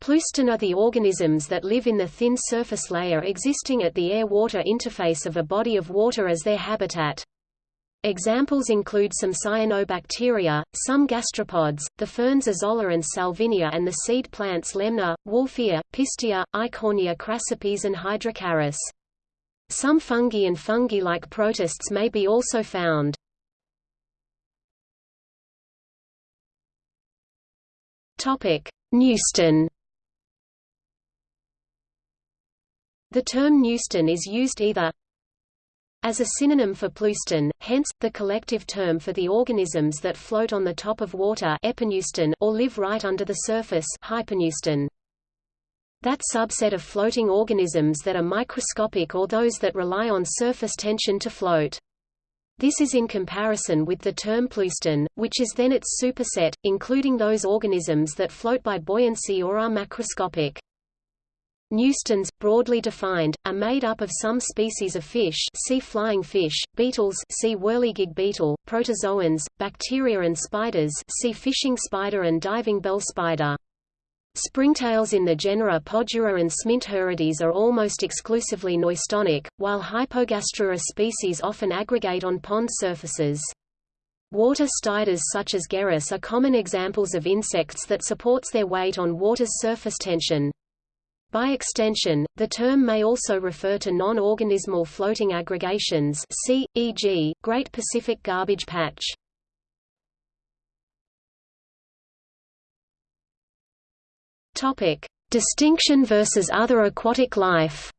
Pleuston are the organisms that live in the thin surface layer existing at the air-water interface of a body of water as their habitat. Examples include some cyanobacteria, some gastropods, the ferns Azolla and Salvinia and the seed plants Lemna, Wolffia, Pistia, Eichhornia crassipes and Hydrocharis. Some fungi and fungi-like protists may be also found. Neuston The term Neuston is used either as a synonym for pleuston, hence, the collective term for the organisms that float on the top of water or live right under the surface. That subset of floating organisms that are microscopic or those that rely on surface tension to float. This is in comparison with the term pleuston, which is then its superset, including those organisms that float by buoyancy or are macroscopic. Neustons, broadly defined, are made up of some species of fish see flying fish, beetles see whirligig beetle, protozoans, bacteria and spiders see fishing spider and diving bell spider. Springtails in the genera Podura and Sminthurides are almost exclusively neustonic, while Hypogastrura species often aggregate on pond surfaces. Water striders such as Gerris are common examples of insects that supports their weight on water's surface tension. By extension, the term may also refer to non-organismal floating aggregations e.g., Great Pacific Garbage Patch. Distinction versus other aquatic life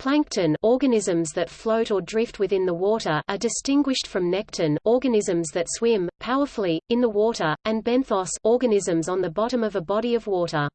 Plankton organisms that float or drift within the water are distinguished from nekton organisms that swim, powerfully, in the water, and benthos organisms on the bottom of a body of water.